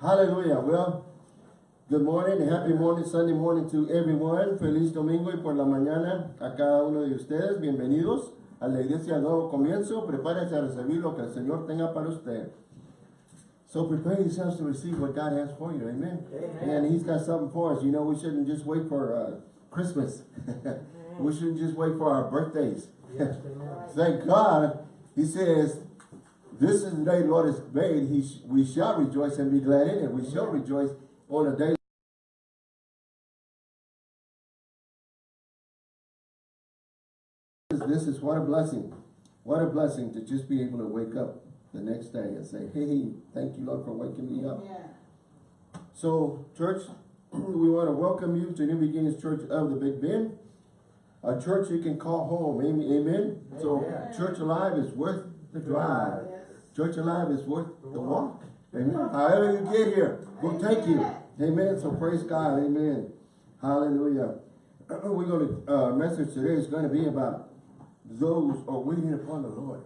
Hallelujah. Well, good morning and happy morning, Sunday morning to everyone. Feliz domingo y por la mañana a cada uno de ustedes. Bienvenidos a la iglesia Nuevo Comienzo. Prepárense a recibir lo que el Señor tenga para usted. So prepare yourselves to receive what God has for you. Amen. Amen. And He's got something for us. You know, we shouldn't just wait for uh, Christmas. we shouldn't just wait for our birthdays. Yes. Thank God. He says, this is the day the Lord has made. He sh we shall rejoice and be glad in it. We shall rejoice on the day. This is what a blessing. What a blessing to just be able to wake up the next day and say, hey, thank you, Lord, for waking me up. Yeah. So, church, we want to welcome you to New Beginnings Church of the Big Bend. A church you can call home. Amen. Amen. So, Amen. church alive is worth the drive. Church alive is worth the walk. Amen. However you get here, we'll take you. Amen. So praise God. Amen. Hallelujah. We're going to, uh, message today is going to be about those are waiting upon the Lord.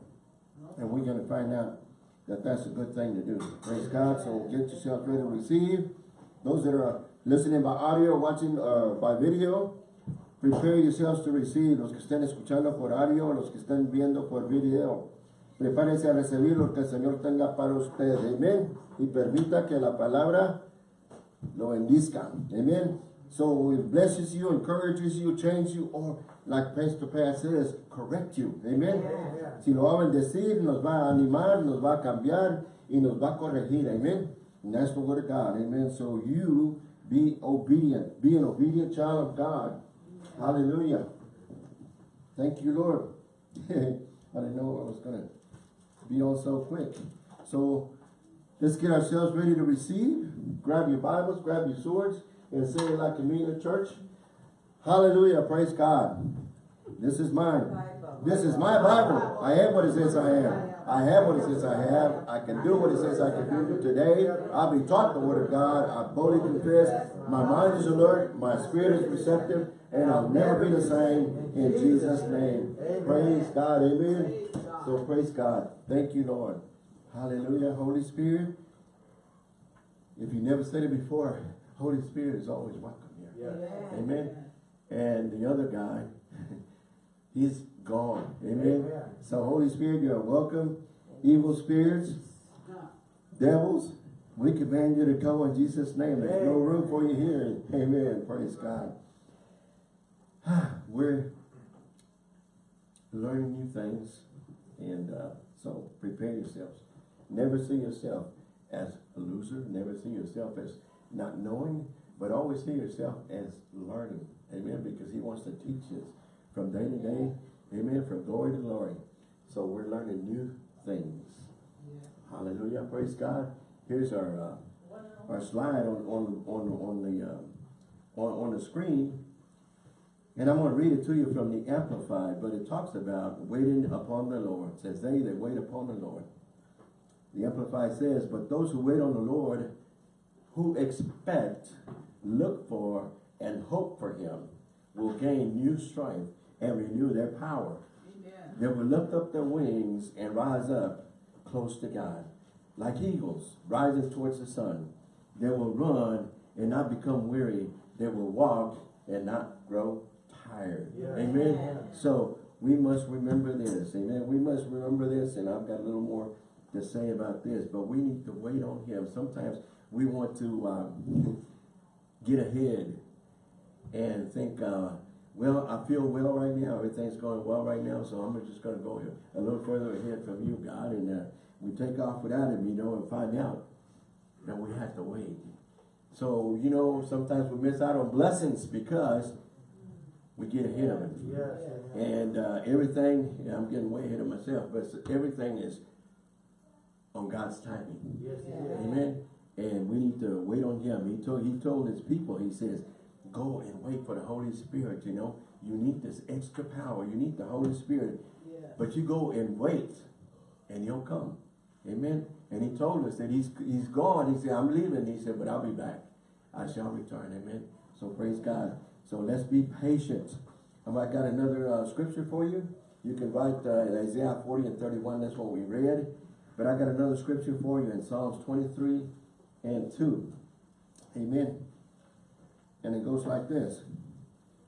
And we're going to find out that that's a good thing to do. Praise God. So get yourself ready to receive. Those that are listening by audio, watching uh, by video, prepare yourselves to receive. Los que estén escuchando por audio, los que estén viendo por video. Prepárense a recibir lo que el Señor tenga para usted. Amén. Y permita que la palabra lo bendizca. Amen. So it blesses you, encourages you, changes you, or like Pastor Pat says, correct you. Amen. Amen. Si lo va a bendecir, nos va a animar, nos va a cambiar y nos va a corregir. Amen. And that's the word of God. Amen. So you be obedient. Be an obedient child of God. Hallelujah. Thank you, Lord. I didn't know I was going to be on so quick. So let's get ourselves ready to receive. Grab your Bibles, grab your swords, and say it like a mean church. Hallelujah. Praise God. This is mine. This is my Bible. I am what it says I am. I have what it says I have. I can do what it says I can do. Today, I'll be taught the word of God. I boldly confess. My mind is alert. My spirit is receptive. And I'll never be the same in Jesus' name. Praise God. Amen. So praise God. Thank you, Lord. Hallelujah. Holy Spirit. If you never said it before, Holy Spirit is always welcome here. Yes. Amen. And the other guy, he's gone. Amen. Amen. So Holy Spirit, you are welcome. Evil spirits, devils, we command you to go in Jesus' name. There's no room for you here. Amen. Praise God. We're learning new things. And uh, so prepare yourselves. Never see yourself as a loser. Never see yourself as not knowing, but always see yourself as learning. Amen. Because he wants to teach us from day to day. Amen. From glory to glory. So we're learning new things. Hallelujah. Praise God. Here's our uh, our slide on on on on the uh, on on the screen, and I'm going to read it to you from the Amplified. But it talks about waiting upon the Lord. It says they that wait upon the Lord. The Amplified says, but those who wait on the Lord, who expect, look for, and hope for Him, will gain new strength and renew their power. Amen. They will lift up their wings and rise up close to God. Like eagles rising towards the sun. They will run and not become weary. They will walk and not grow tired. Amen. So we must remember this. Amen. We must remember this. And I've got a little more to say about this. But we need to wait on him. Sometimes we want to um, get ahead and think, uh, well, I feel well right now. Everything's going well right now, so I'm just going to go a little further ahead from you, God. And uh, we take off without him, you know, and find out that we have to wait. So, you know, sometimes we miss out on blessings because we get ahead of it. Yes. And uh, everything, yeah, I'm getting way ahead of myself, but everything is on God's timing. Yes, it is. Amen. And we need to wait on him. He told he told his people, he says, go and wait for the Holy Spirit, you know. You need this extra power. You need the Holy Spirit. But you go and wait and he'll come. Amen. And he told us that he's he's gone. He said, I'm leaving. He said, but I'll be back. I shall return. Amen. So praise God. So let's be patient. Um, I got another uh, scripture for you. You can write uh, Isaiah 40 and 31. That's what we read. But I got another scripture for you in Psalms 23 and 2. Amen. And it goes like this.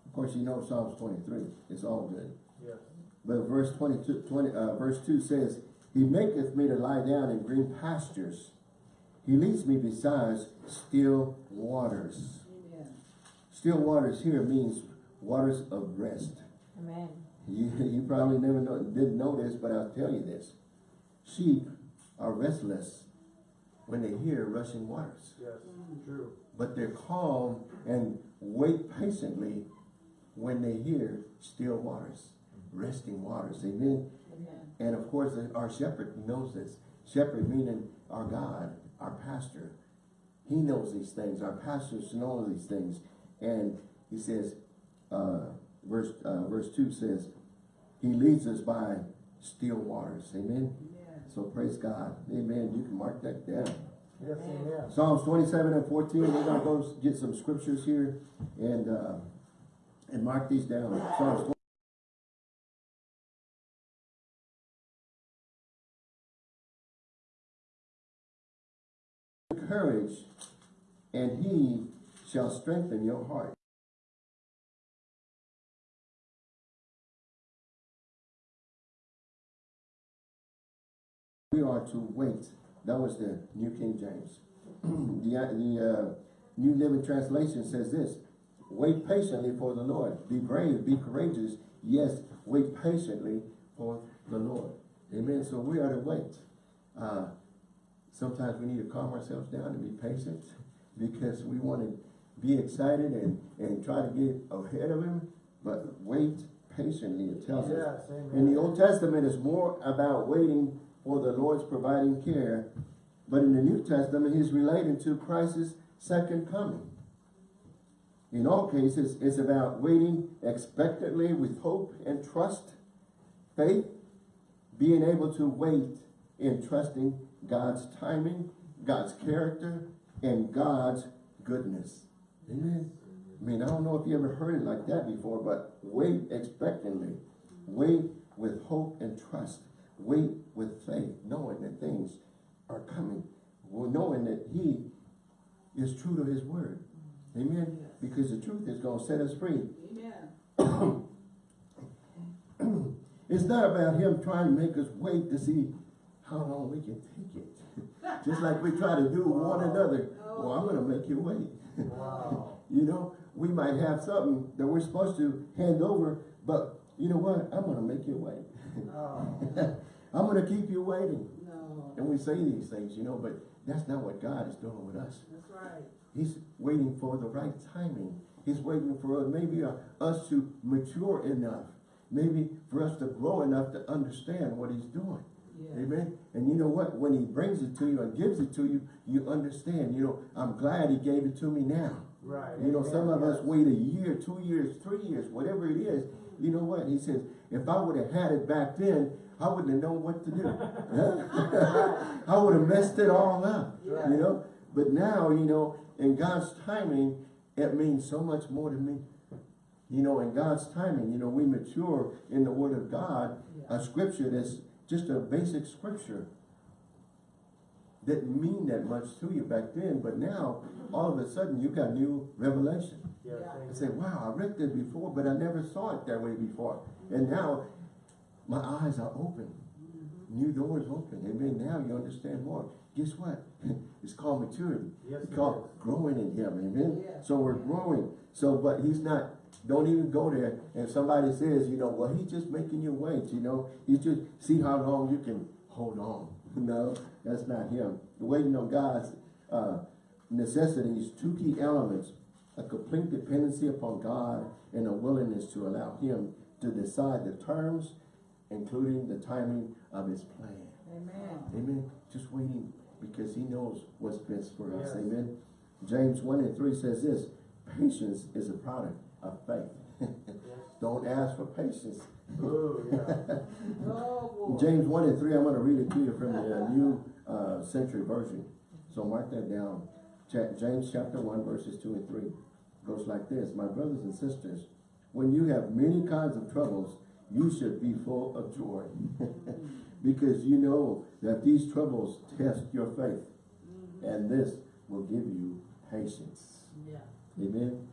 Of course, you know Psalms 23. It's all good. Yes. But verse 22, 20, uh, verse 2 says, He maketh me to lie down in green pastures. He leads me beside still waters. Amen. Still waters here means waters of rest. Amen. You, you probably never know, didn't know this, but I'll tell you this. Sheep are restless when they hear rushing waters. Yes. Mm. True. But they're calm and wait patiently when they hear still waters, mm-hmm. resting waters. Amen. Amen. And of course, our shepherd knows this. Shepherd meaning our God, our pastor. He knows these things. Our pastors know these things. And he says, uh, verse, uh, verse 2 says, he leads us by still waters. Amen. So praise God. Amen. You can mark that down. Yes, amen. Psalms 27 and 14. We're going to go get some scriptures here and, uh, and mark these down. Psalms courage, and he shall strengthen your heart. We are to wait. That was the New King James. the uh, the uh, New Living Translation says this, wait patiently for the Lord. Be brave, be courageous. Yes, wait patiently for the Lord. Amen. So we are to wait. Uh, sometimes we need to calm ourselves down and be patient because we want to be excited and, and try to get ahead of him, but wait patiently, it tells us. Yes. In the Old Testament, it's more about waiting for the Lord's providing care, but in the New Testament, he's relating to Christ's second coming. In all cases, it's about waiting expectantly with hope and trust, faith, being able to wait in trusting God's timing, God's character, and God's goodness. Amen. I mean, I don't know if you ever heard it like that before, but wait expectantly. Wait with hope and trust. Wait with faith, knowing that things are coming. Well, knowing that he is true to his word. Amen. Because the truth is going to set us free. Amen. It's not about him trying to make us wait to see how long we can take it. Just like we try to do one another. Well, I'm going to make you wait. Wow. You know, we might have something that we're supposed to hand over, but you know what? I'm going to make you wait. Oh. I'm going to keep you waiting. No. And we say these things, you know, but that's not what God is doing with us. That's right. He's waiting for the right timing. He's waiting for maybe uh, us to mature enough. Maybe for us to grow enough to understand what he's doing. Yes. Amen. And you know what? When he brings it to you and gives it to you, you understand. You know, I'm glad he gave it to me now. Right. You know, amen, some of us wait a year, two years, three years, whatever it is. You know what? He says, if I would have had it back then, I wouldn't have known what to do. I would have messed it all up. Yeah. You know? But now, you know, in God's timing, it means so much more to me. You know, in God's timing, you know, we mature in the Word of God, Yeah. a scripture that's just a basic scripture. Didn't mean that much to you back then, but now, all of a sudden, you got new revelation. Yes, Yeah. I say, wow, I read that before, but I never saw it that way before. And now, my eyes are open. New doors open. Amen. Now you understand more. Guess what? it's called maturity. Yes, it's called is. growing in Him. Amen. Yeah. So we're growing. So, but He's not. Don't even go there. And somebody says, you know, well, He's just making you wait. You know, He's just see how long you can hold on. No, that's not Him. The Waiting on God's uh, necessities, two key elements: a complete dependency upon God and a willingness to allow Him to decide the terms, including the timing of His plan. Amen. Amen. Just waiting because he knows what's best for us. Amen. James 1 and 3 says this, patience is a product of faith. Yes. Don't ask for patience. Ooh, yeah. Oh, boy. James 1 and 3, I'm going to read it to you from the uh, New uh, Century Version. So mark that down. Ja- James chapter 1 verses 2 and 3 goes like this. My brothers and sisters, when you have many kinds of troubles, you should be full of joy. because you know that these troubles test your faith. And this will give you patience. Yeah. Amen.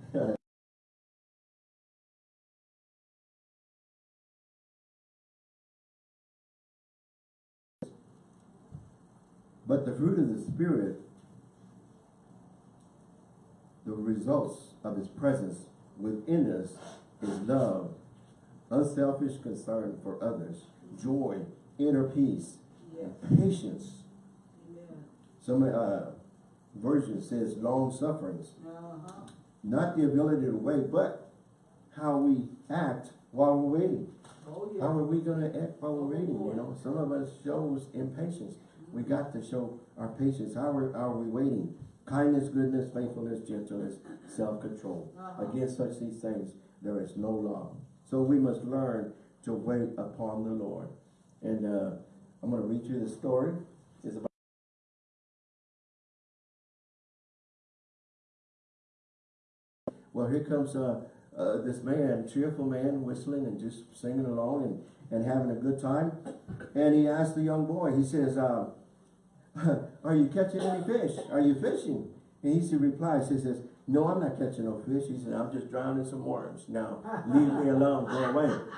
But the fruit of the Spirit, the results of His presence within us is love, unselfish concern for others, joy, inner peace, Yeah. patience. Amen. Some uh, version says long sufferings, Uh-huh. not the ability to wait, but how we act while we're waiting. Oh, How are we gonna act while we're waiting, you know? Some of us shows impatience. We got to show our patience. How are, are we waiting? Kindness, goodness, faithfulness, gentleness, self-control. Uh-huh. Against such these things, there is no law. So we must learn to wait upon the Lord. And, uh, I'm gonna read you the story. It's about Well, here comes, uh, uh, this man, cheerful man, whistling and just singing along and, and having a good time. And he asked the young boy, he says, uh, are you catching any fish? Are you fishing? And he said, replies, he says, no, I'm not catching no fish. He said, I'm just drowning some worms. Now, leave me alone, go away.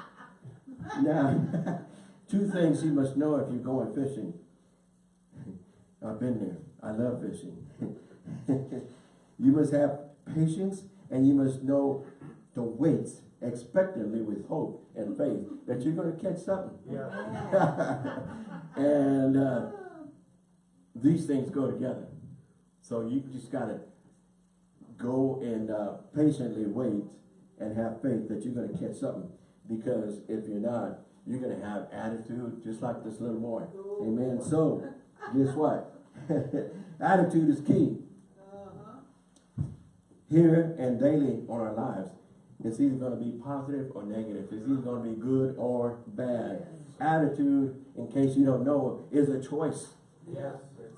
Now, two things you must know if you're going fishing. I've been there. I love fishing. you must have patience and you must know to wait expectantly with hope and faith that you're going to catch something. Yeah. and uh, these things go together. So you just got to go and uh, patiently wait and have faith that you're going to catch something. Because if you're not, you're going to have attitude just like this little boy. Amen. So, guess what? attitude is key Uh-huh. here and daily on our lives. It's either going to be positive or negative. It's either going to be good or bad. Attitude, in case you don't know, is a choice. Yes.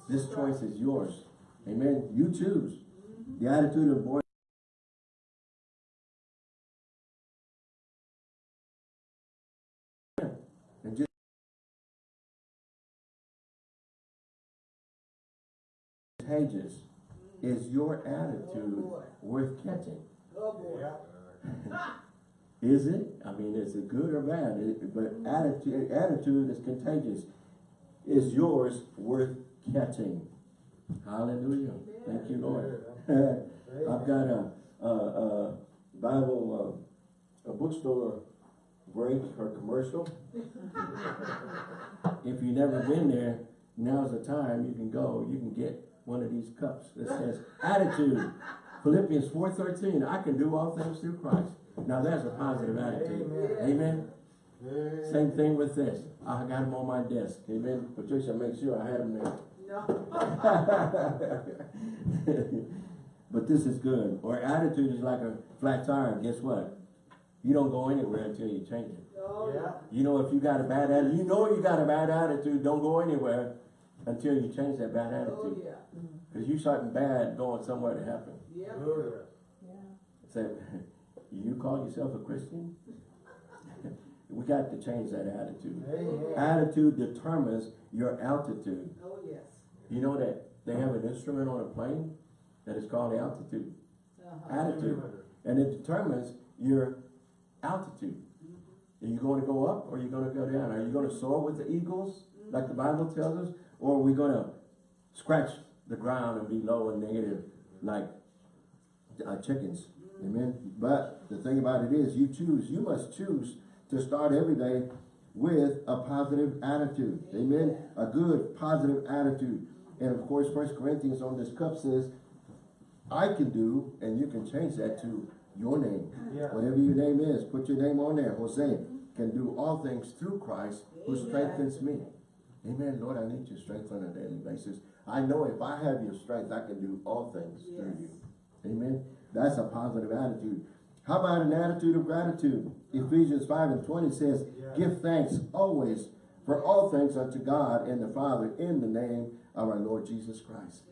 This choice is yours. Amen. You choose. Mm-hmm. The attitude of boy. And just contagious. Mm-hmm. Is your attitude boy. worth catching? Oh, boy. Is it? I mean, is it good or bad? It- but mm-hmm. attitude, attitude is contagious. Is yours worth catching? Hallelujah. Thank you, Lord. I've got a, a, a Bible, uh, a bookstore break or commercial. If you've never been there, now's the time you can go, you can get one of these cups that says attitude. Philippians four thirteen, I can do all things through Christ. Now that's a positive attitude. Amen. Amen. Same thing with this. I got them on my desk. Amen. Patricia, make sure I had them there. No. but this is good. Or attitude is like a flat tire. Guess what? You don't go anywhere until you change it. Oh, Yeah. You know if you got a bad attitude, you know you got a bad attitude, don't go anywhere until you change that bad attitude. Oh, attitude. yeah. Mm-hmm. Because you something bad going somewhere to happen. Yeah. Oh, yeah. Yeah. Say, you call yourself a Christian? we got to change that attitude. Amen. Attitude determines your altitude. Oh, yes. You know that they have an instrument on a plane that is called altitude. Uh-huh. Attitude. And it determines your altitude. Are you going to go up or are you going to go down? Are you going to soar with the eagles, like the Bible tells us? Or are we going to scratch the ground and be low and negative, like uh, chickens? Amen. But the thing about it is, you choose. You must choose to start every day with a positive attitude. Amen. A good, positive attitude. And of course, First Corinthians on this cup says, I can do, and you can change that to your name. Yeah. Whatever your name is, put your name on there. Jose can do all things through Christ who strengthens me. Amen. Lord, I need your strength on a daily basis. I know if I have your strength, I can do all things through you. Amen. That's a positive attitude. How about an attitude of gratitude? Ephesians 5 and 20 says, Yeah. Give thanks always for all things unto God and the Father in the name of our Lord Jesus Christ.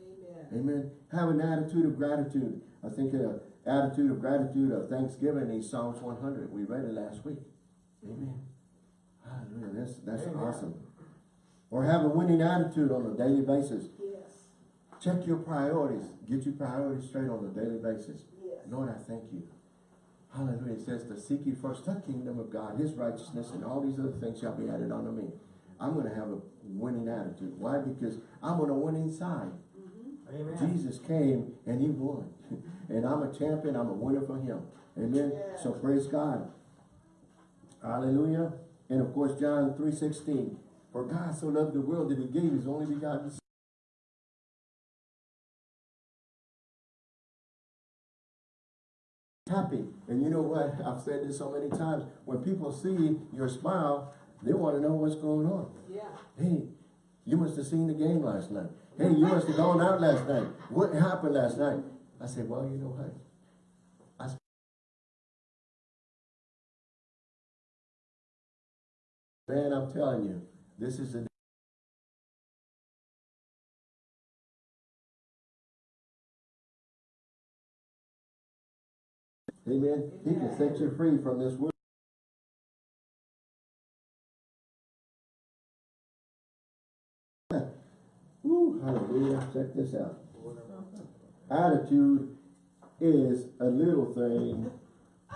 Amen. Amen. Have an attitude of gratitude. I think an attitude of gratitude of thanksgiving is Psalms 100. We read it last week. Amen. Hallelujah. That's, that's Amen. awesome. Or have a winning attitude on a daily basis. Yes. Check your priorities. Get your priorities straight on a daily basis. Yes. Lord, I thank you. Hallelujah. It says to seek ye first the kingdom of God, his righteousness, and all these other things shall be added unto me. I'm going to have a winning attitude. Why? Because I'm on a winning side. Mm-hmm. Amen. Jesus came and he won. and I'm a champion. I'm a winner for him. Amen. Yes. So praise God. Hallelujah. And of course, John 3.16. For God so loved the world that he gave his only begotten son. Happy. And you know what? I've said this so many times. When people see your smile, they want to know what's going on. Yeah. Hey, you must have seen the game last night. Hey, you must have gone out last night. What happened last night? I said, well, you know what? I Man, I'm telling you, this is a Amen. He can set you free from this world. Hallelujah. Check this out. Attitude is a little thing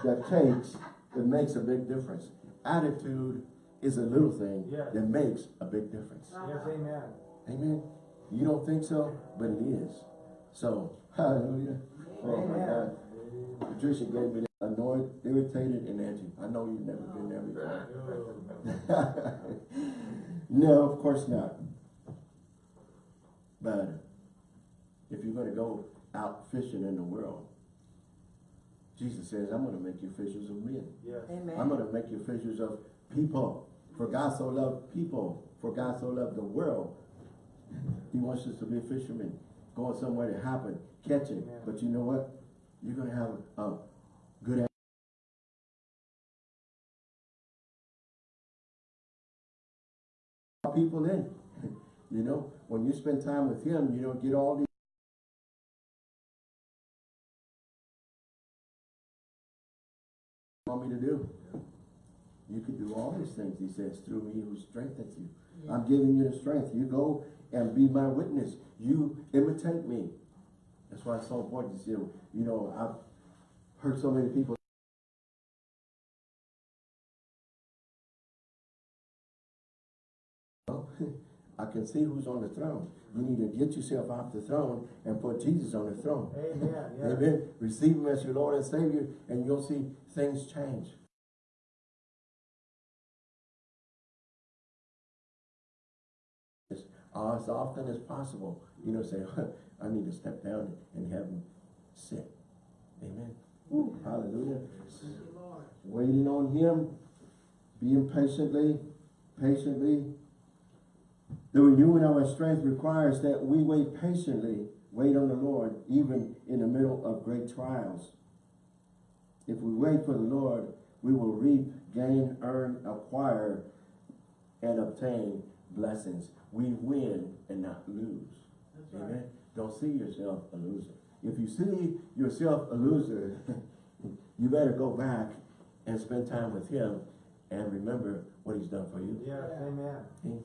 that takes, that makes a big difference. Attitude is a little thing Yes. that makes a big difference. Yes, amen. Amen. You don't think so, but it is. So, hallelujah. Oh my Amen. God. Patricia gave me that annoyed, irritated, and edgy. I know you've never been there before. no, of course not. But if you're going to go out fishing in the world, Jesus says, I'm going to make you fishers of men. Yes. Amen. I'm going to make you fishers of people. For God so loved people. For God so loved the world. He wants us to be fishermen. Going somewhere to happen, catching. Amen. But you know what? You're going to have a good people in. You know, when you spend time with him, you don't get all these want me to do. You can do all these things, he says, through me who strengthens you. I'm giving you the strength. You go and be my witness. You imitate me. That's why it's so important to see, you know, I've heard so many people I can see who's on the throne. You need to get yourself off the throne and put Jesus on the throne. Amen. Yes. Amen. Receive him as your Lord and Savior, and you'll see things change. As, often as possible, you know, say, I need to step down and have him sit. Amen. Woo, hallelujah. Thank you, Lord. Waiting on him, being patiently, patiently. The renewing of our strength requires that we wait patiently, wait on the Lord, even in the middle of great trials. If we wait for the Lord, we will reap, gain, earn, acquire, and obtain blessings. We win and not lose. Right. Amen. Don't see yourself a loser. If you see yourself a loser, you better go back and spend time with him and remember what he's done for you. Yes, amen. Amen.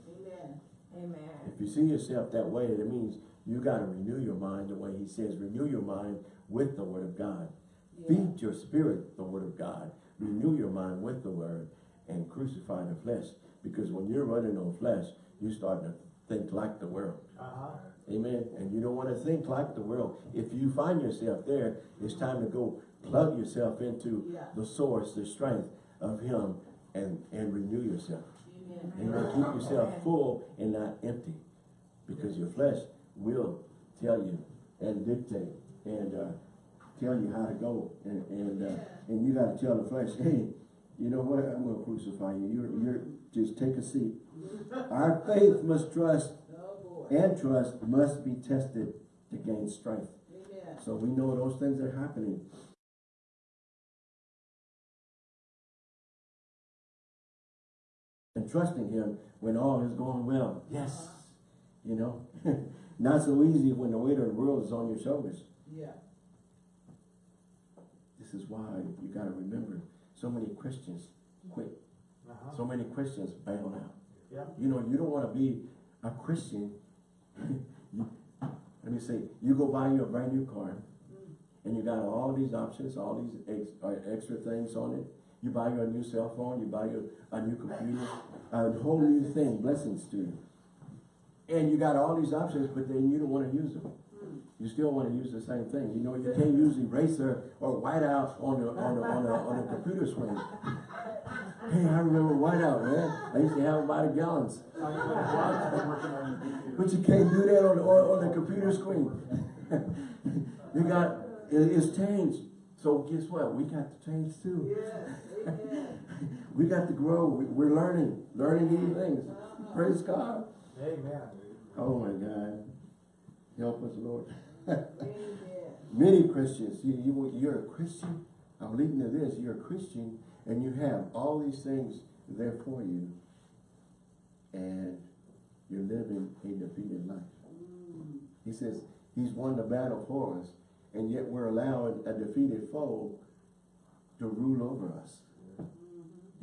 Amen. If you see yourself that way, that means you got to renew your mind the way he says, renew your mind with the word of God. Yeah. Feed your spirit the word of God. Renew your mind with the word and crucify the flesh. Because when you're running on flesh, you start to think like the world. Uh-huh. Amen. And you don't want to think like the world. If you find yourself there, it's time to go plug yourself into Yeah. the source, the strength of him and, and renew yourself. Amen. Keep yourself full and not empty. Because your flesh will tell you and dictate and uh, tell you how to go. And and, uh, and you got to tell the flesh, hey, you know what? I'm going to crucify you. You're, you're just take a seat. Our faith must trust and trust must be tested to gain strength. So we know those things are happening. And trusting him when all is going well. Yes. You know, not so easy when the weight of the world is on your shoulders. Yeah. This is why you got to remember so many Christians quit. Uh-huh. So many Christians bail out. Yeah. You know, you don't want to be a Christian. You- Let me see, you go buy you a brand new car, and you got all these options, all these ex, uh, extra things on it. You buy you a new cell phone, you buy you a new computer, a whole new thing, blessings to you. And you got all these options, but then you don't wanna use them. You still wanna use the same thing, you know, you can't use eraser or whiteout on the, on the, on the, on the computer screen. Hey, I remember whiteout, man, I used to have about a gallons. But you can't do that on, on, on the computer screen. You got, it, it's changed. So guess what? We got to change too. Yes, amen. We got to grow. We, we're learning, learning new things. Praise God. Amen. Oh my God. Help us, Lord. Many Christians, you, you, you're a Christian. I'm leading to this. You're a Christian and you have all these things there for you. And you're living a defeated life. Mm. He says he's won the battle for us, and yet we're allowing a defeated foe to rule over us.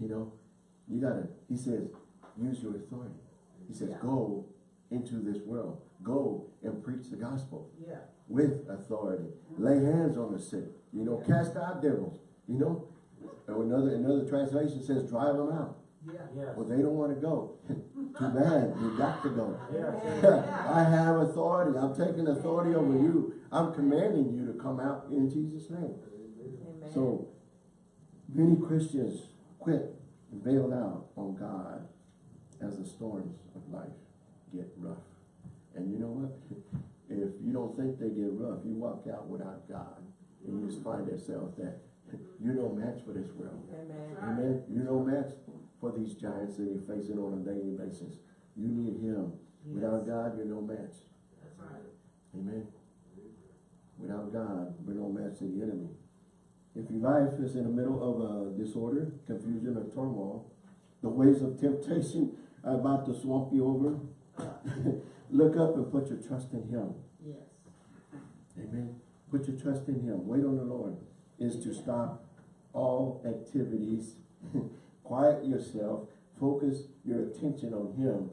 You know, you gotta, he says, use your authority. He says, Yeah. go into this world. Go and preach the gospel Yeah. with authority. Mm-hmm. Lay hands on the sick. You know, cast out devils. You know, or another, another translation says, drive them out. Yeah. Yes. Well, they don't wanna go. Too bad, you got to go. Yes. I have authority. I'm taking authority over you. I'm commanding you to come out in Jesus' name. Amen. So, many Christians quit and bailed out on God as the storms of life get rough. And you know what? If you don't think they get rough, you walk out without God and you just find yourself that you're no match for this world. Amen. Amen. You're no match for these giants that you're facing on a daily basis. You need Him. Without God, you're no match. That's right. Amen. Without God, we're no match to the enemy. If your life is in the middle of a disorder, confusion, or turmoil, the waves of temptation are about to swamp you over, look up and put your trust in Him. Yes. Amen. Put your trust in Him. Wait on the Lord is to stop all activities, quiet yourself, focus your attention on Him,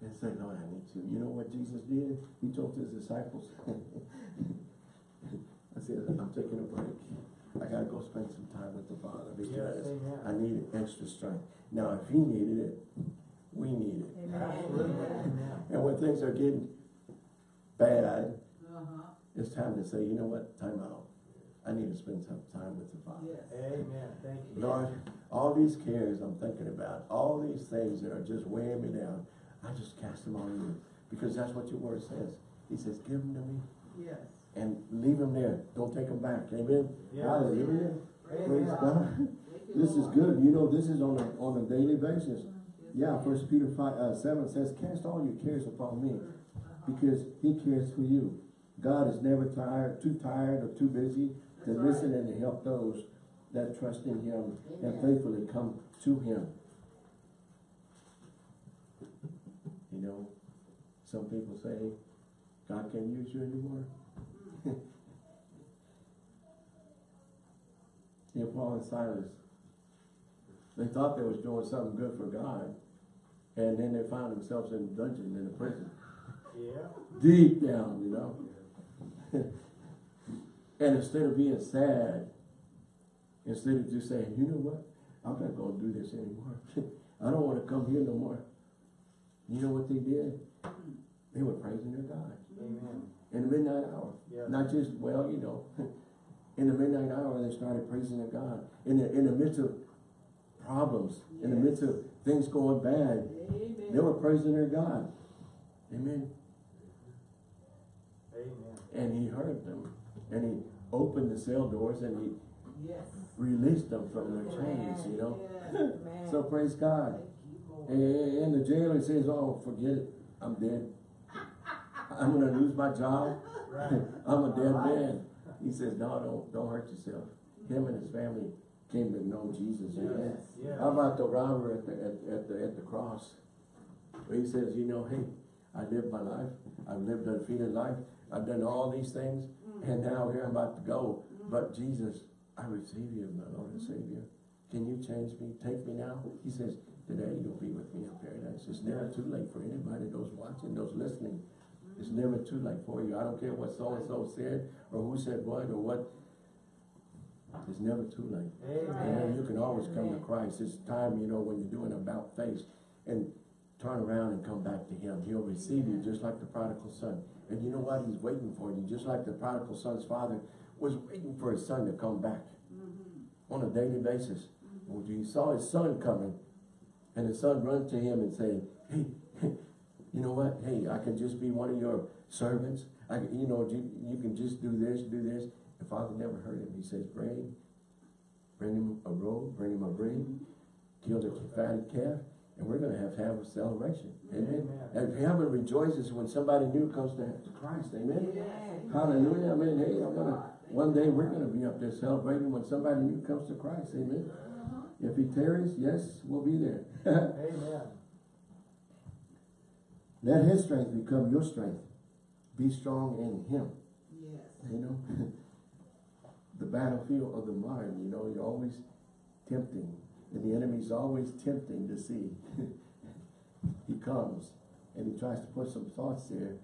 and say, Lord, I need to. You know what Jesus did? He told his disciples, I'm taking a break. I gotta go spend some time with the Father because amen. I need extra strength. Now, if He needed it, we need it. Absolutely. Amen. And when things are getting bad, Uh-huh. it's time to say, you know what, time out. I need to spend some time with the Father. Yes. Amen. Thank you. Lord, all these cares I'm thinking about, all these things that are just weighing me down, I just cast them on you. Because that's what your word says. He says, give them to me Yes. And leave them there. Don't take them back. Amen? Yeah. Hallelujah. Praise Amen. God. You, This is good. You know, this is on a, on a daily basis. Yeah. First Peter five, uh, seven says, cast all your cares upon me because he cares for you. God is never tired, too tired or too busy to That's right. listen and to help those that trust in him and faithfully come to him. You know, some people say, God can't use you anymore. Yeah, Paul and Silas, they thought they was doing something good for God, and then they found themselves in a dungeon, in a prison Yeah. deep down, you know. and instead of being sad, instead of just saying, you know what, I'm not gonna do this anymore. I don't wanna come here no more. You know what they did? They were praising their God Amen. In the midnight hour. Yeah. Not just, well, you know, in the midnight hour, they started praising their God. In the, in the midst of problems, in the midst of things going bad, Amen. they were praising their God. Amen. Amen. And he heard them, and he opened the cell doors and he Yes. released them from their chains, you know. Yes. So praise God. You, And, and the jailer says, oh, forget it, I'm dead. I'm gonna lose my job. I'm a dead man. He says, no, don't, don't hurt yourself. Him and his family came to know Jesus, amen. Yes. How about the robber at the, at, at the, at the cross? Where he says, you know, hey, I lived my life, I've lived a defeated life, I've done all these things, mm. and now here I'm about to go. Mm. But Jesus, I receive you as my Lord and Savior. Can you change me? Take me now? He says, today you'll be with me in paradise. It's never too late for anybody, those watching, those listening. It's never too late for you. I don't care what so-and-so said, or who said what, or what. It's never too late. Amen. You can always come to Christ. It's time, you know, when you're doing about face and turn around and come back to him. He'll receive you just like the prodigal son. And you know what? He's waiting for you, just like the prodigal son's father was waiting for his son to come back Mm-hmm. on a daily basis. When he saw his son coming, and his son run to him and say, hey, you know what? Hey, I can just be one of your servants. I, can- you know, you, you can just do this, do this. The father never heard him. He says, bring, bring him a robe, bring him a ring, kill the fatted calf, and we're gonna have to have a celebration. Amen. Amen. And heaven rejoices when somebody new comes to to Christ. Amen. Yes. Hallelujah. Amen. Hey, I'm gonna, one day we're gonna be up there celebrating when somebody new comes to Christ. Amen. Uh-huh. If he tarries, yes, we'll be there. Amen. Let his strength become your strength. Be strong in him. Yes. You know, the battlefield of the mind, you know, you're always tempting. And the enemy's always tempting to see. he comes and he tries to put some thoughts there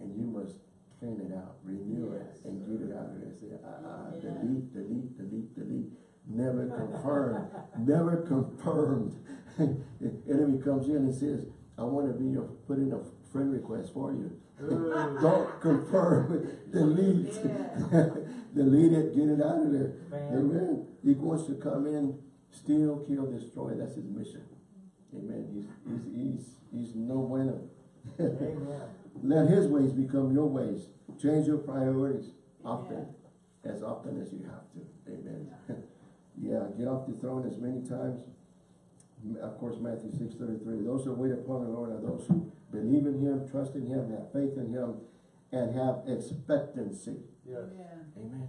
and you must clean it out, renew it, and get it out of there. Say, ah, ah, Yeah. delete, delete, delete, delete. Never confirmed, never confirmed. the enemy comes in and says, I want to be your, put in a friend request for you. Don't confirm, delete. Yeah. delete it, get it out of there. Man. Amen. He wants to come in, steal, kill, destroy. That's his mission. Amen. He's, he's, he's, he's no bueno. Amen. Let his ways become your ways. Change your priorities often, as often as you have to. Amen. yeah, get off the throne as many times. Of course, Matthew six thirty-three. Those who wait upon the Lord are those who believe in him, trust in him, have faith in him, and have expectancy. Yes. Amen. Amen.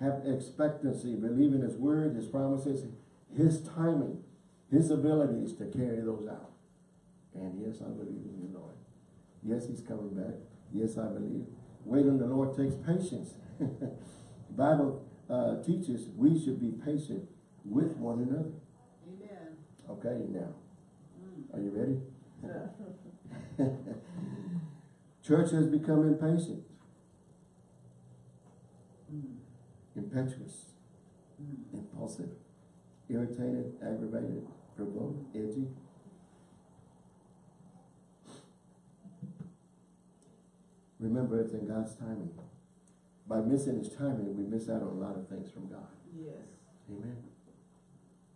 Have expectancy, believe in his word, his promises, his timing, his abilities to carry those out. And yes, I believe in the Lord. Yes, he's coming back. Yes, I believe. Wait on the Lord takes patience. The Bible uh, teaches we should be patient with one another. Okay, now, Mm. are you ready? Church has become impatient, Mm. impetuous, Mm. impulsive, irritated, aggravated, provoked, edgy. Remember, it's in God's timing. By missing His timing, we miss out on a lot of things from God. Yes. Amen.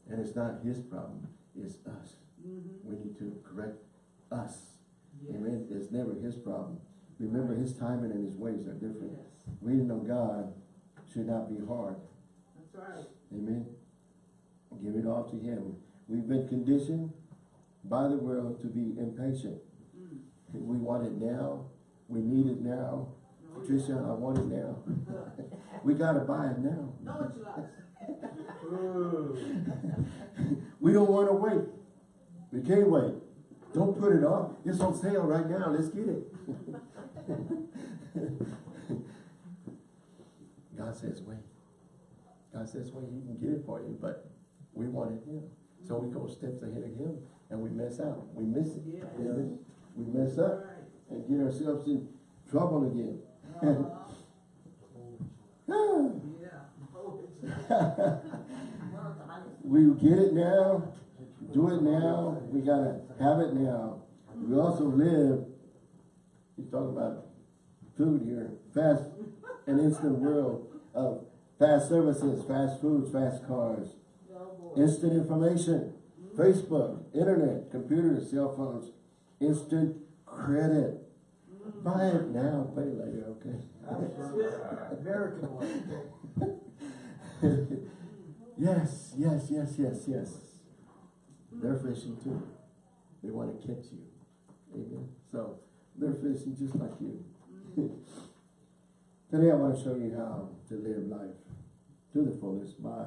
And it's not His problem, it's us. Mm-hmm. We need to correct us. Yes. Amen. It's never His problem. Remember, His timing and His ways are different. Yes. Waiting on God should not be hard. That's right. Amen. Give it all to Him. We've been conditioned by the world to be impatient. Mm. We want it now. We need it now. Oh, Patricia, I want it now. we gotta buy it now. Know what you like. Ooh. We don't wanna wait. We can't wait. Don't put it off. It's on sale right now. Let's get it. God says wait. God says wait, he can get it for you, but we want it now. So we go steps ahead of him and we mess out. We miss it. Amen. We mess up Right. and get ourselves in trouble again. Uh, yeah. We get it now, do it now, we gotta have it now. We also live, he's talking about food here, fast and instant world of fast services, fast foods, fast cars, instant information, Facebook, internet, computers, cell phones, instant credit. Buy it now, pay later, okay? American one. Yes, yes, yes, yes, yes. They're fishing too. They want to catch you. Amen. So they're fishing just like you. Today I want to show you how to live life to the fullest by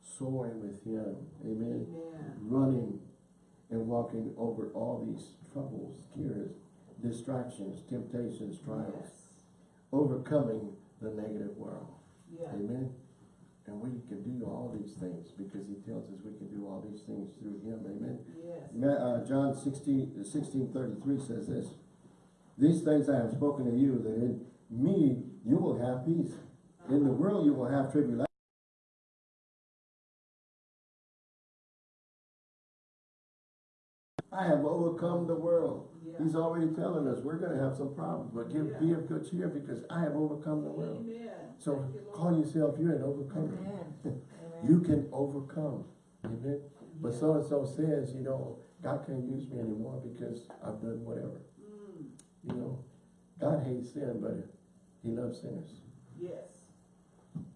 soaring with Him. Amen. Amen. Running and walking over all these troubles, cares, distractions, temptations, trials, Yes. overcoming the negative world. Yeah. Amen. And we can do all these things because he tells us we can do all these things through him. Amen. Yes. Uh, John 16, 16 33 says this. These things I have spoken to you, that in me you will have peace. In the world you will have tribulation. I have overcome the world. Yeah. He's already telling us we're gonna have some problems, but give, be of good cheer because I have overcome the world. Amen. So you, call yourself, you're an overcomer. Amen. You can overcome. Amen. But so-and-so says, you know, God can't use me anymore because I've done whatever. Mm, You know, God hates sin, but he loves sinners. yes.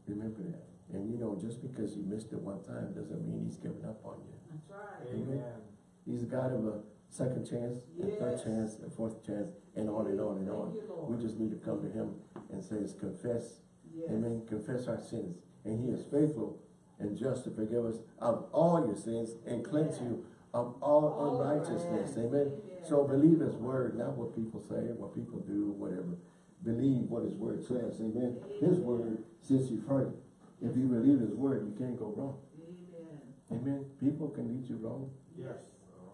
Remember that. And you know, just because you missed it one time doesn't mean he's given up on you. That's right. Amen. He's a God of a second chance, a third chance, a fourth chance, and on and on and on. You, Lord. We just need to come to him and say, confess, Yes. amen, confess our sins. And he is faithful and just to forgive us of all your sins and cleanse you of all All unrighteousness, right. amen. Amen. So believe his word, not what people say, what people do, whatever. Believe what his word says, amen. His word, since you've heard it, if you believe his word, you can't go wrong, Amen. amen. People can lead you wrong Yes.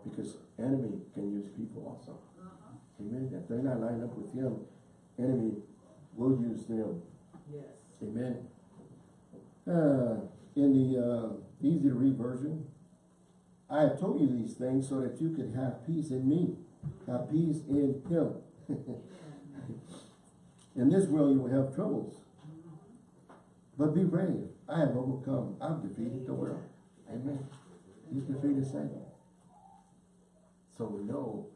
because enemy can use people also, Uh-huh. amen. If they're not lined up with him, enemy will use them, Yes. amen. Uh, in the, uh, easy to read version, I have told you these things so that you could have peace in me, have peace in him. In this world you will have troubles. But be brave. I have overcome. I've defeated the world. Amen. He's defeated Satan. So we know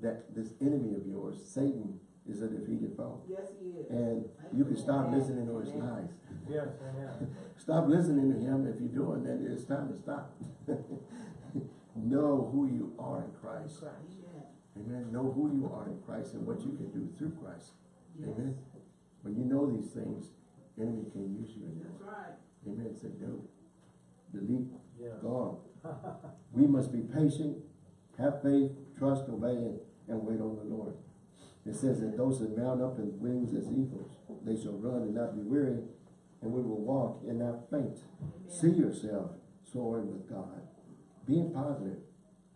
that this enemy of yours, Satan, is a defeated foe. Yes, he is. And you can stop listening to his lies. Yes, amen. Stop listening to him. If you're doing that, it's time to stop. know who you are in Christ. Amen. Amen. Know who you are in Christ and what you can do through Christ. Yes. Amen. When you know these things, enemy can use you in That's right. Amen. Say, no. Delete. Yeah. Gone. We must be patient, have faith, trust, obey, and, and wait on the Lord. It says that those that mount up in wings as eagles, they shall run and not be weary, and we will walk and not faint. See yourself soaring with God. Being positive.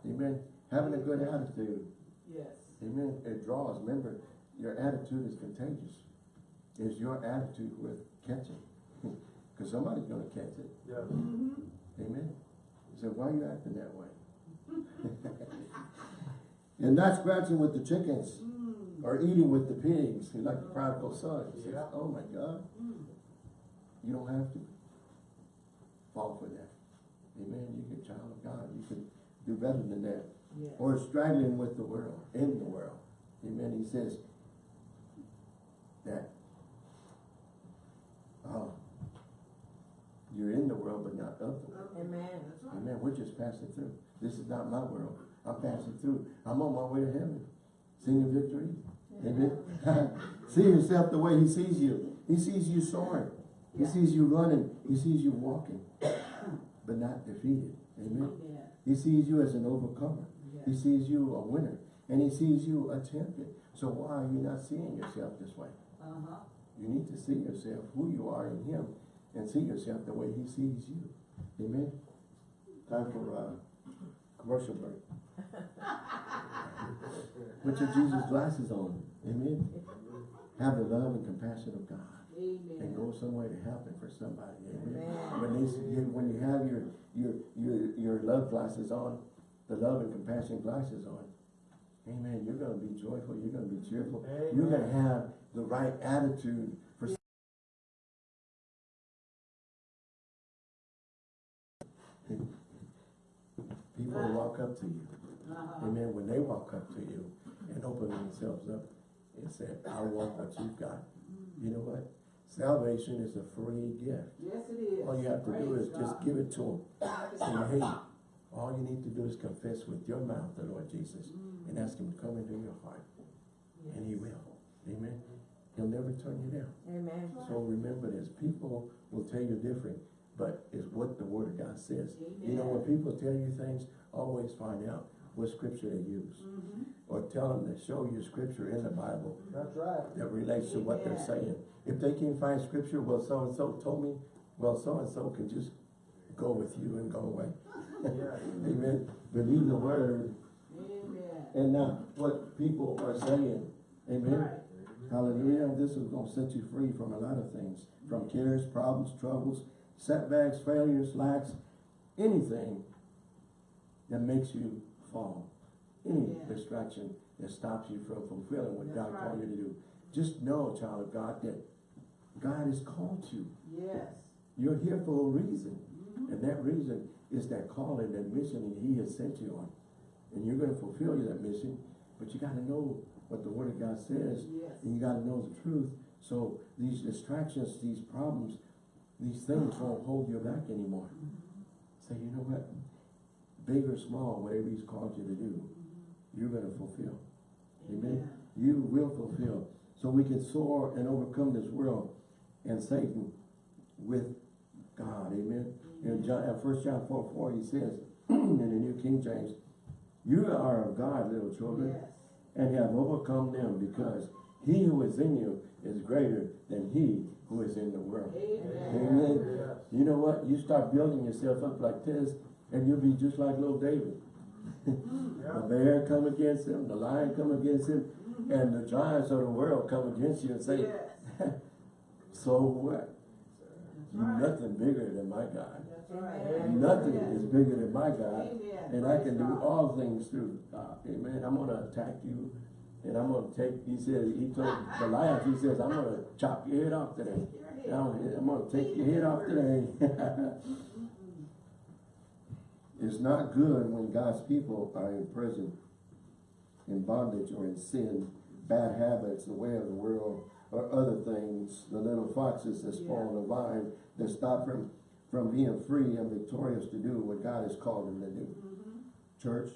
Amen. Having a good attitude. Yes. Amen. It draws. Remember, your attitude is contagious. Is your attitude worth catching? Because somebody's going to catch it. Yeah. Mm-hmm. Amen. He said, why are you acting that way? and not scratching with the chickens Mm. Or eating with the pigs, like the prodigal son. He says, oh my God, Mm. you don't have to fall for that. Amen. You can child of God. You can do better than that. Yes. or straggling with the world, in the world. Amen. He says that uh, you're in the world, but not of the world. Amen. That's right. Amen. We're just passing through. This is not my world. I'm passing through. I'm on my way to heaven. Singing victory. Amen. See yourself the way he sees you. He sees you soaring. He Yeah. sees you running. He sees you walking, but not defeated. Amen. Amen. He sees you as an overcomer. He sees you a winner. And he sees you a champion. So why are you not seeing yourself this way? Uh-huh. You need to see yourself who you are in him and see yourself the way he sees you. Amen. Time for uh commercial break. Put your Jesus glasses on. Amen. Have the love and compassion of God. And Amen. go somewhere to help and for somebody. Amen. Amen. When they you, when you have your, your, your, your love glasses on, the love and compassion glasses on, amen, you're gonna be joyful, you're gonna be cheerful. You're gonna have the right attitude for people will walk up to you. Uh-huh. Amen. When they walk up to you and open themselves up and say, I want what you've got. You know what? Salvation is a free gift. Yes, it is. All you have to do Praise is just give it to him. Say, hey, all you need to do is confess with your mouth the Lord Jesus mm. and ask him to come into your heart. And he will. Amen. He'll never turn you down. Amen. So remember this, people will tell you different, but it's what the word of God says. You know, when people tell you things, always find out what scripture they use. Mhm. Or tell them to show you scripture in the Bible That's right. that relates to what they're saying. If they can't find scripture, well, so-and-so told me, well, so-and-so can just go with you and go away. Yeah. Amen. Believe the word Amen. and not what people are saying. Amen. Right. Hallelujah. This is gonna set you free from a lot of things, from cares, problems, troubles, setbacks, failures, lacks, anything that makes you fall. Any Yeah. distraction that stops you from fulfilling what That's God called you to do. Just know, child of God, that God has called you. Yes. You're here for a reason. Mhm. And that reason is that calling, that mission that he has sent you on. And you're gonna fulfill that mission, but you gotta know what the word of God says. Yes. And you gotta know the truth. So these distractions, these problems, these things won't hold you back anymore. Say, you know what? Big or small, whatever he's called you to do, you're gonna fulfill. Amen. You will fulfill. So we can soar and overcome this world and Satan with God. Amen. In John, uh, first John four, four, he says, in the New King James, you are of God, little children, Yes. and have overcome them because he who is in you is greater than he who is in the world. Amen. Amen. Yes. You know what? You start building yourself up like this, and you'll be just like little David. The bear come against him, the lion come against him, and the giants of the world come against you and say, Yes. so what? You're right. nothing bigger than my God. That's right. Nothing Yes. is bigger than my God. Amen. And I Praise can do all things through God. Amen. I'm gonna attack you. And I'm gonna take, he says, he told Goliath, he says, I'm gonna chop your head off today. Take your head. I'm, I'm gonna take your head off today. It's not good when God's people are in prison, in bondage or in sin, bad habits, the way of the world, or other things, the little foxes that spoil the vine, that stop them from being free and victorious to do what God has called them to do. Mhm. Church,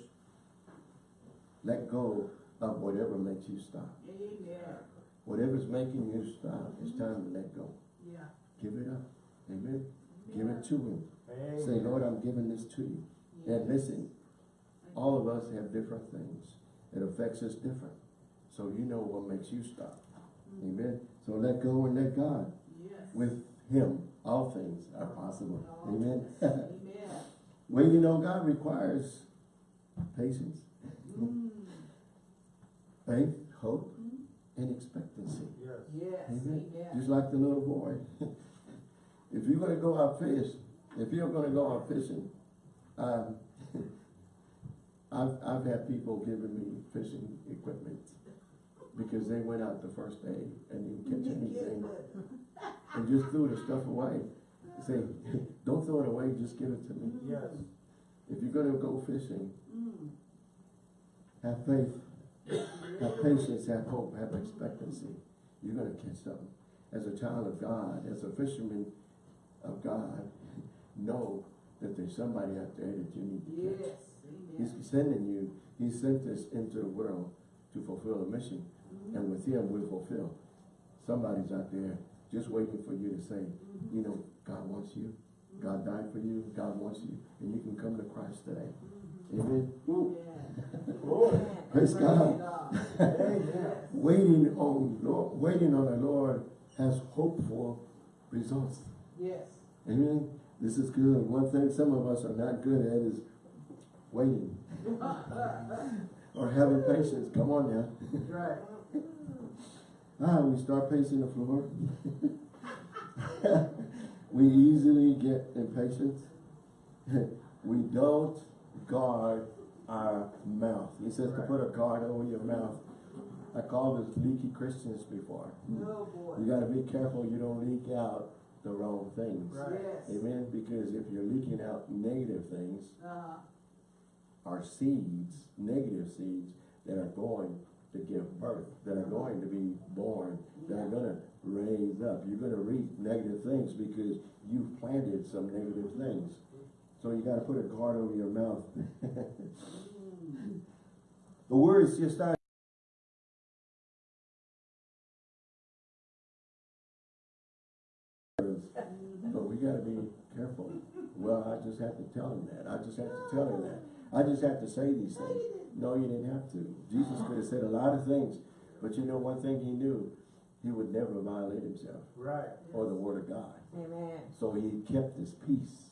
let go of whatever makes you stop. Amen. Whatever's making you stop, it's time to let go. Yeah. Give it up. Amen. Give it to Him. Amen. Say, Lord, I'm giving this to you. And listen, all of us have different things. It affects us different. So you know what makes you stop. Amen. So let go and let God. Yes. With Him, all things are possible. Amen. Amen. well, you know, God requires patience, Mm. faith, hope, and expectancy. Yes. Yes. Amen. Amen. Just like the little boy. if you're gonna go out fish, if you're gonna go out fishing, um, I've, I've had people giving me fishing equipment because they went out the first day and didn't catch anything and just threw the stuff away. Say, don't throw it away, just give it to me. Yes. If you're gonna go fishing, Mm. have faith, have patience, have hope, have expectancy. You're gonna catch something. As a child of God, as a fisherman of God, know there's somebody out there that you need to catch. Yes. He's sending you, he sent us into the world to fulfill a mission. Mhm. And with him, we'll fulfill. Somebody's out there just waiting for you to say, you know, God wants you. God died for you. God wants you. And you can come to Christ today. Amen. Woo. Yeah. Glory. Praise God. Amen. Yes. Waiting on Lord, waiting on the Lord has hopeful results. Yes. Amen. This is good. One thing some of us are not good at is waiting or having patience. Come on now. Right. Ah, we start pacing the floor. we easily get impatient. we don't guard our mouth. He says to put a guard over your mouth. I called this leaky Christians before. Oh, boy. You gotta be careful you don't leak out the wrong things. Right. Yes. Amen. Because if you're leaking out negative things, Uh-huh. are seeds, negative seeds, that are going to give birth, that are going to be born, that are gonna raise up. You're gonna reap negative things because you've planted some negative things. So you gotta put a guard over your mouth. Mm. The words just started. Well, I just have to tell him that. I just have to tell him that. I just have to say these things. No, you didn't have to. Jesus could have said a lot of things, but you know one thing he knew? He would never violate himself Right. or the word of God. Amen. So he kept his peace.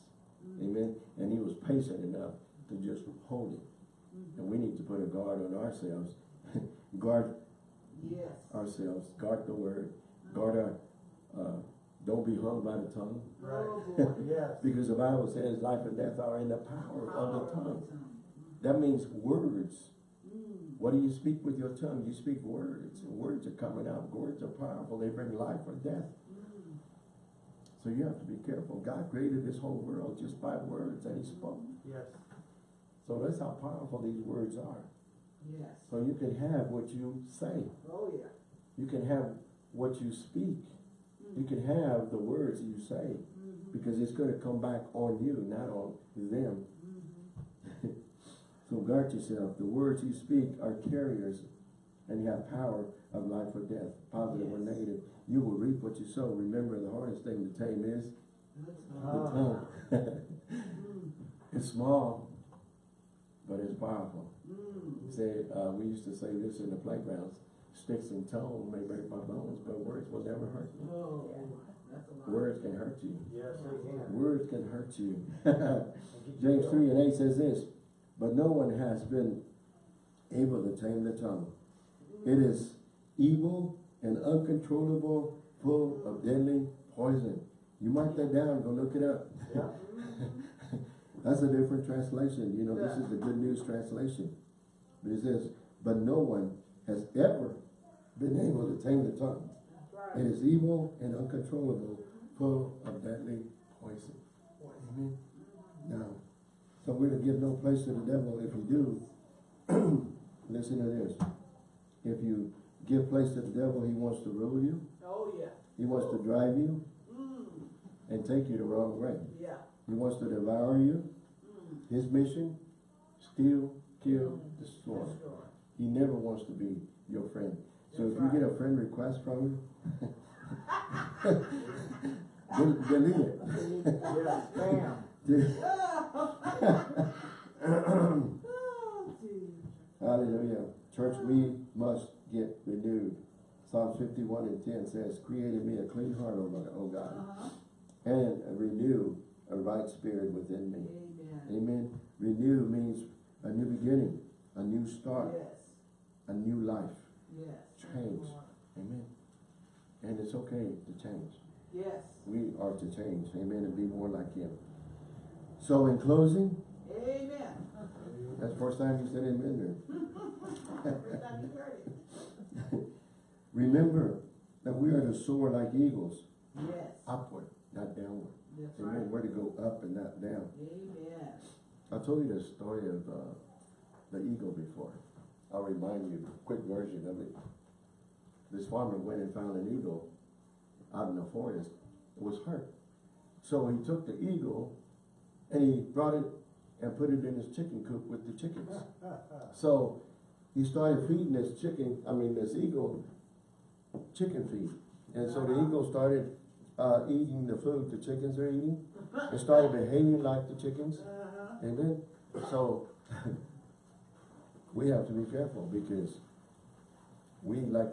Amen. And he was patient enough to just hold it. And we need to put a guard on ourselves. guard Yes. ourselves, guard the word, guard our, uh, don't be hung by the tongue. Oh, boy. Yes. Because the Bible says life and death are in the power of the tongue. That means words. Mm. What do you speak with your tongue? You speak words. and Words are coming out. Words are powerful. They bring life or death. Mm. So you have to be careful. God created this whole world just by words that he spoke. Yes. So that's how powerful these words are. Yes. So you can have what you say. Oh, yeah. You can have what you speak. You can have the words you say. Mhm. Because it's gonna come back on you, not on them. Mhm. So guard yourself. The words you speak are carriers and you have power of life or death, positive or negative. You will reap what you sow. Remember, the hardest thing to tame is the tongue. Mm. it's small, but it's powerful. Mm. Say, uh, we used to say this in the playgrounds, sticks and tone may break my bones, but words will never hurt me. Oh, that's. Words can hurt you. Yes, they can. Words can hurt you. And get you James three and eight says this, but no one has been able to tame the tongue. It is evil and uncontrollable, full of deadly poison. You mark that down, go look it up. Yeah. That's a different translation, you know, this is the good news translation. But it says, but no one has ever been able to tame the tongue. It is evil and uncontrollable, full of deadly poison. Amen. Now, so we're to give no place to the devil. If you do, listen to this. If you give place to the devil, he wants to rule you. Oh, yeah. He wants to drive you Mm. and take you the wrong way. Yeah. He wants to devour you. Mm. His mission, steal, kill, destroy. Destroy. He never wants to be your friend. So if you get a friend request from him, del- delete it. Yeah, spam. Hallelujah. Church, we must get renewed. Psalm fifty-one and ten says, created me a clean heart, O God, Uh-huh. and renew a right spirit within me. Amen. Amen. Renew means a new beginning, a new start, Yes. a new life. Yes. Change. Amen. And it's okay to change. Yes. We are to change. Amen. And be more like Him. So in closing, Amen. that's the first time you said amen there. First time you heard it. Remember that we are to soar like eagles, Yes. upward, not downward. That's Amen. right. We're to go up and not down. Amen. I told you the story of uh, the eagle before. I'll remind you, a quick version of it. This farmer went and found an eagle out in the forest. It was hurt. So he took the eagle and he brought it and put it in his chicken coop with the chickens. So he started feeding this chicken, I mean this eagle, chicken feed. And so the eagle started uh, eating the food the chickens are eating. It started behaving like the chickens. Uh-huh. Amen. So we have to be careful because we like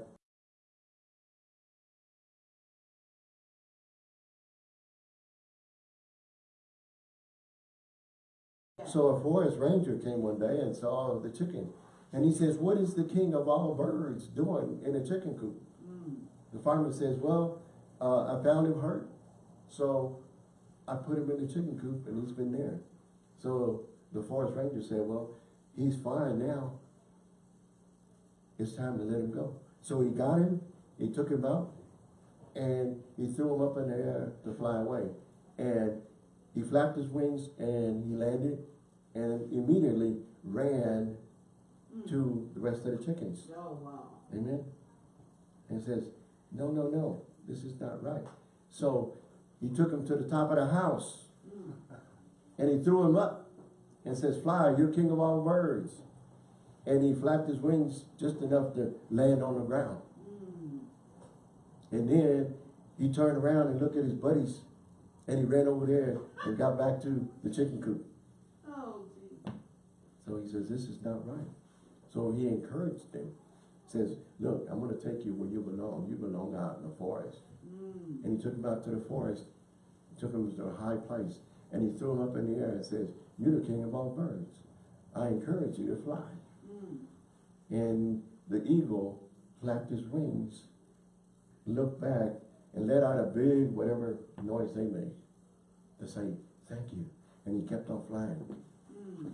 So a forest ranger came one day and saw the chicken. And he says, what is the king of all birds doing in a chicken coop? Mm. The farmer says, well, uh, I found him hurt. So I put him in the chicken coop and he's been there. So the forest ranger said, well, he's fine now. It's time to let him go. So he got him, he took him out, and he threw him up in the air to fly away. And he flapped his wings and he landed and immediately ran to the rest of the chickens. Oh, wow. Amen. And says, no, no, no, this is not right. So he took him to the top of the house Mm. and he threw him up and says, fly, you're king of all birds. And he flapped his wings just enough to land on the ground. And then he turned around and looked at his buddies and he ran over there and got back to the chicken coop. Oh. So he says, this is not right. So he encouraged them. Says, look, I'm going to take you where you belong. You belong out in the forest. Mm. And he took him out to the forest, took him to a high place, and he threw him up in the air and says, you're the king of all birds. I encourage you to fly. Mm. And the eagle flapped his wings, looked back, and let out a big whatever noise they made to say, thank you. And he kept on flying. Mm.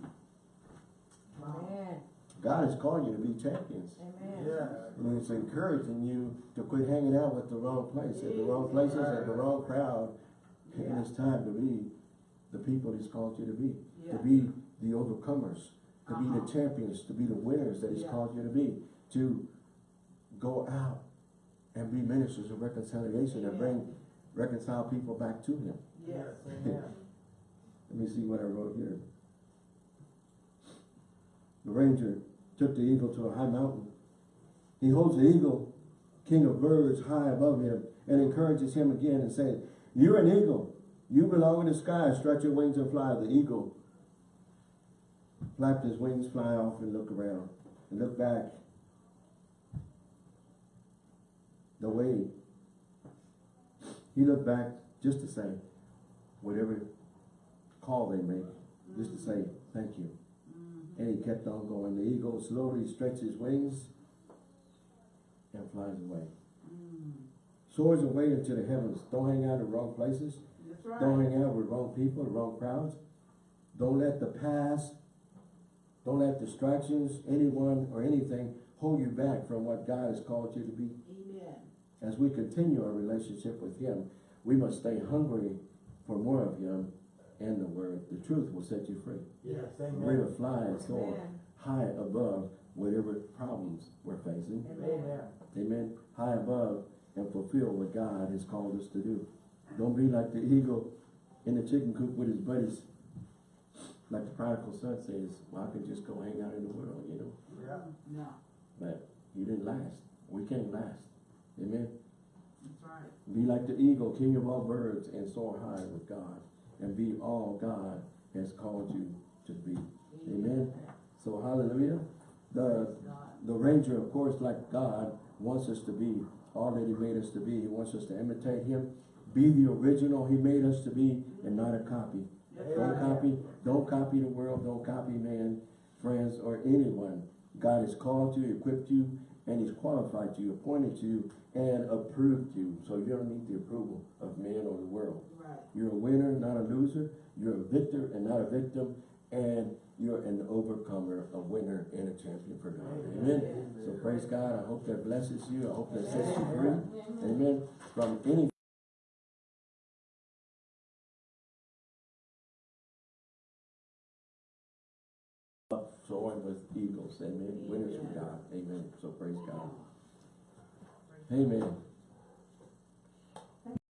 Amen. God has called you to be champions. Amen. Yeah. And it's encouraging you to quit hanging out with the wrong place, at the wrong places, at the wrong crowd. And it's time to be the people he's called you to be. Yeah. To be the overcomers, to be the Uh-huh. champions, to be the winners that he's Yeah. called you to be. To go out and be ministers of reconciliation and bring, reconcile people back to him. Yes. Amen. Let me see what I wrote here. The ranger took the eagle to a high mountain. He holds the eagle, king of birds, high above him and encourages him again and says, You're an eagle. You belong in the sky. Stretch your wings and fly. The eagle flapped his wings, fly off and look around and look back. The way he looked back just to say, whatever call they make, just to say, thank you. Mhm. And he kept on going. The eagle slowly stretches his wings and flies away. Mm. Soars away into the heavens. Don't hang out in the wrong places. Right. Don't hang out with wrong people, the wrong crowds. Don't let the past, don't let distractions, anyone or anything hold you back from what God has called you to be. Amen. As we continue our relationship with Him, we must stay hungry for more of Him and the Word. The truth will set you free. Yes, amen. We're to fly and soar high above whatever problems we're facing. Amen. Amen. High above and fulfill what God has called us to do. Don't be like the eagle in the chicken coop with his buddies. Like the prodigal son says, well, I could just go hang out in the world, you know. Yeah. No, But he didn't last. We can't last. Amen. that's right. Be like the eagle, king of all birds, and soar high with God. And be all God has called you to be. Amen. So hallelujah. The the ranger, of course, like God, wants us to be all that he made us to be. He wants us to imitate him. Be the original he made us to be and not a copy. Don't copy, don't copy the world, don't copy man, friends, or anyone. God has called you, equipped you, and he's qualified you, appointed you, and approved you. So you don't need the approval of man or the world. Right. You're a winner, not a loser. You're a victor and not a victim. And you're an overcomer, a winner, and a champion for God. Amen. So praise God. I hope that blesses you. I hope that sets you free. Amen. From any Amen. Winners from God. Amen. So praise God. Amen.